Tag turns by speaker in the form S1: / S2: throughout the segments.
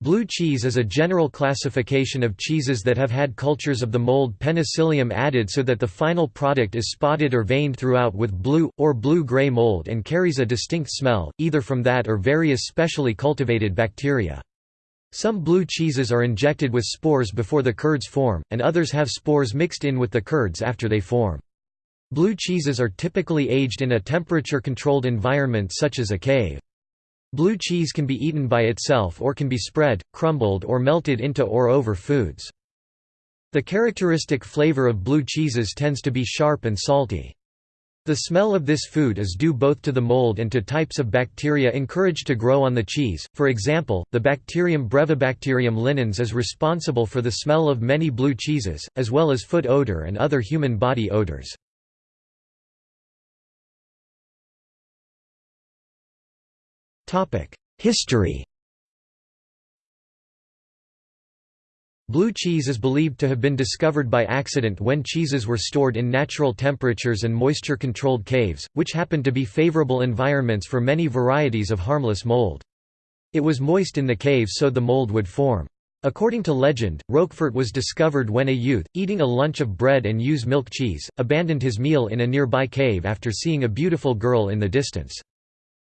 S1: Blue cheese is a general classification of cheeses that have had cultures of the mold Penicillium added so that the final product is spotted or veined throughout with blue, or blue-gray mold and carries a distinct smell, either from that or various specially cultivated bacteria. Some blue cheeses are injected with spores before the curds form, and others have spores mixed in with the curds after they form. Blue cheeses are typically aged in a temperature-controlled environment such as a cave. Blue cheese can be eaten by itself or can be spread, crumbled or melted into or over foods. The characteristic flavor of blue cheeses tends to be sharp and salty. The smell of this food is due both to the mold and to types of bacteria encouraged to grow on the cheese. For example, the bacterium Brevibacterium linens is responsible for the smell of many blue cheeses, as well as foot odor and other human body odors. History Blue cheese is believed to have been discovered by accident when cheeses were stored in natural temperatures and moisture-controlled caves, which happened to be favorable environments for many varieties of harmless mold. It was moist in the cave so the mold would form. According to legend, Roquefort was discovered when a youth, eating a lunch of bread and ewe's milk cheese, abandoned his meal in a nearby cave after seeing a beautiful girl in the distance.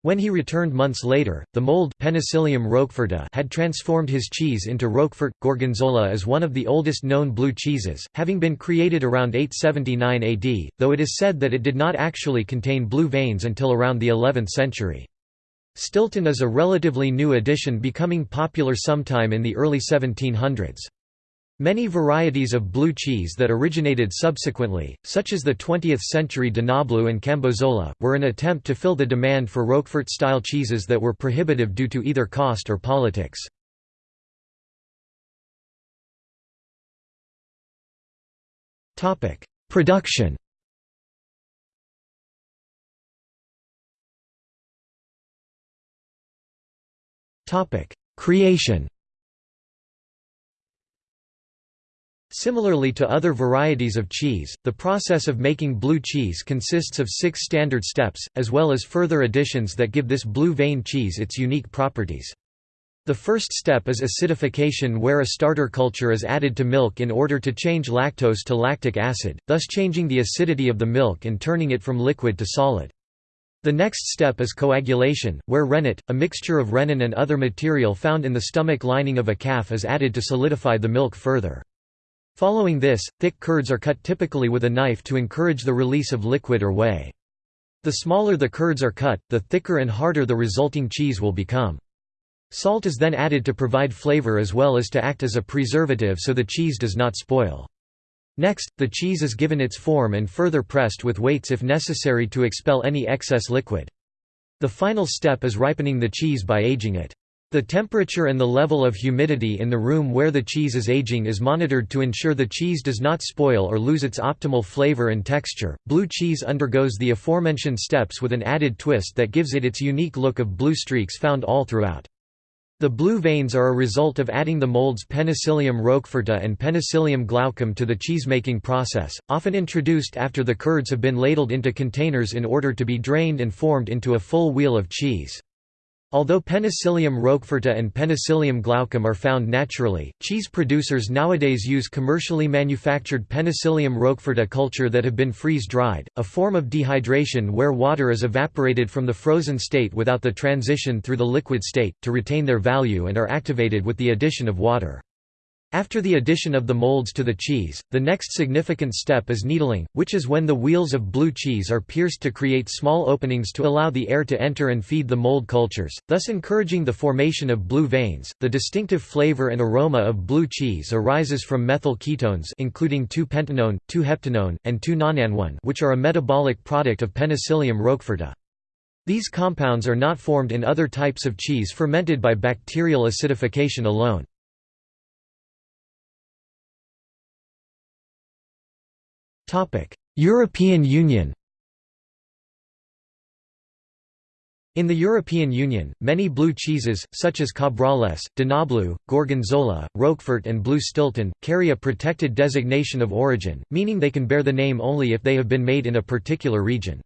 S1: When he returned months later, the mold Penicillium roqueforti had transformed his cheese into Roquefort. Gorgonzola is one of the oldest known blue cheeses, having been created around 879 AD, though it is said that it did not actually contain blue veins until around the 11th century. Stilton is a relatively new addition becoming popular sometime in the early 1700s. Many varieties of blue cheese that originated subsequently, such as the 20th-century Danablu and Cambozola, were an attempt to fill the demand for Roquefort-style cheeses that were prohibitive due to either cost or politics. Production Creation Similarly to other varieties of cheese, the process of making blue cheese consists of six standard steps, as well as further additions that give this blue vein cheese its unique properties. The first step is acidification where a starter culture is added to milk in order to change lactose to lactic acid, thus changing the acidity of the milk and turning it from liquid to solid. The next step is coagulation, where rennet, a mixture of rennin and other material found in the stomach lining of a calf is added to solidify the milk further. Following this, thick curds are cut typically with a knife to encourage the release of liquid or whey. The smaller the curds are cut, the thicker and harder the resulting cheese will become. Salt is then added to provide flavor as well as to act as a preservative so the cheese does not spoil. Next, the cheese is given its form and further pressed with weights if necessary to expel any excess liquid. The final step is ripening the cheese by aging it. The temperature and the level of humidity in the room where the cheese is aging is monitored to ensure the cheese does not spoil or lose its optimal flavor and texture. Blue cheese undergoes the aforementioned steps with an added twist that gives it its unique look of blue streaks found all throughout. The blue veins are a result of adding the molds Penicillium roqueforti and Penicillium glaucum to the cheesemaking process, often introduced after the curds have been ladled into containers in order to be drained and formed into a full wheel of cheese. Although Penicillium roqueforti and Penicillium glaucum are found naturally, cheese producers nowadays use commercially manufactured Penicillium roqueforti culture that have been freeze-dried, a form of dehydration where water is evaporated from the frozen state without the transition through the liquid state, to retain their value and are activated with the addition of water. After the addition of the molds to the cheese, the next significant step is needling, which is when the wheels of blue cheese are pierced to create small openings to allow the air to enter and feed the mold cultures, thus encouraging the formation of blue veins. The distinctive flavor and aroma of blue cheese arises from methyl ketones including 2-pentanone, 2-heptanone, and 2-nonanone which are a metabolic product of Penicillium roqueforti. These compounds are not formed in other types of cheese fermented by bacterial acidification alone. European Union In the European Union, many blue cheeses, such as Cabrales, Danablu, Gorgonzola, Roquefort and Blue Stilton, carry a protected designation of origin, meaning they can bear the name only if they have been made in a particular region.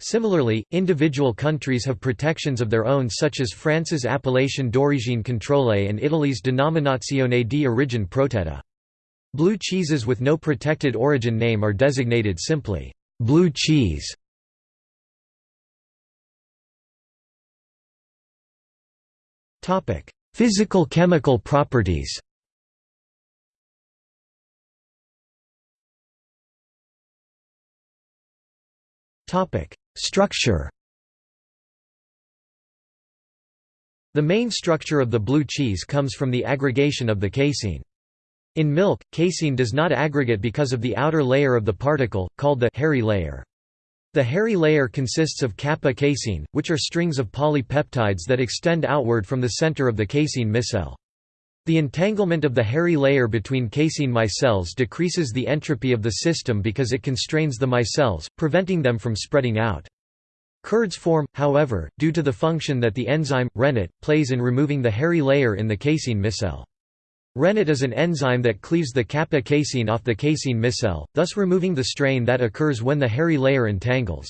S1: Similarly, individual countries have protections of their own such as France's Appellation d'origine contrôlée and Italy's Denominazione di origine protetta. Blue cheeses with no protected origin name are designated simply, blue cheese. Physical chemical properties Structure The main structure of the blue cheese comes from the aggregation of the casein. In milk, casein does not aggregate because of the outer layer of the particle, called the hairy layer. The hairy layer consists of kappa casein, which are strings of polypeptides that extend outward from the center of the casein micelle. The entanglement of the hairy layer between casein micelles decreases the entropy of the system because it constrains the micelles, preventing them from spreading out. Curds form, however, due to the function that the enzyme, rennet, plays in removing the hairy layer in the casein micelle. Rennet is an enzyme that cleaves the kappa casein off the casein micelle, thus removing the strain that occurs when the hairy layer entangles.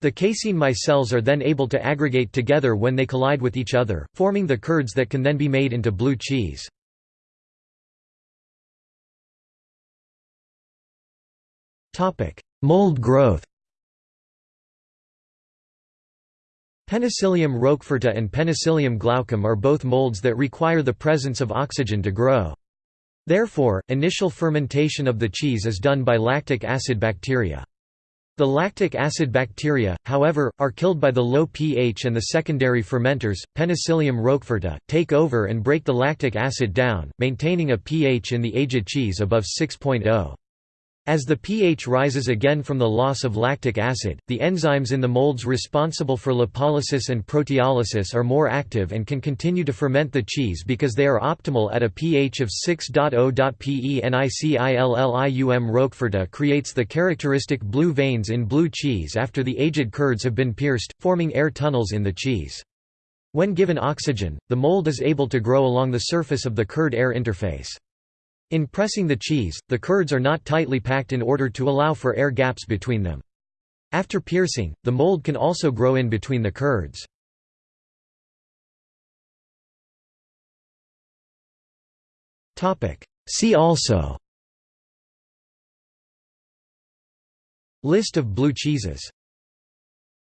S1: The casein micelles are then able to aggregate together when they collide with each other, forming the curds that can then be made into blue cheese. Mold growth Penicillium roqueforti and Penicillium glaucum are both molds that require the presence of oxygen to grow. Therefore, initial fermentation of the cheese is done by lactic acid bacteria. The lactic acid bacteria, however, are killed by the low pH and the secondary fermenters, Penicillium roqueforti, take over and break the lactic acid down, maintaining a pH in the aged cheese above 6.0. As the pH rises again from the loss of lactic acid, the enzymes in the molds responsible for lipolysis and proteolysis are more active and can continue to ferment the cheese because they are optimal at a pH of 6.0. Penicillium roqueforti creates the characteristic blue veins in blue cheese after the aged curds have been pierced, forming air tunnels in the cheese. When given oxygen, the mold is able to grow along the surface of the curd-air interface. In pressing the cheese, the curds are not tightly packed in order to allow for air gaps between them. After piercing, the mold can also grow in between the curds. See also List of blue cheeses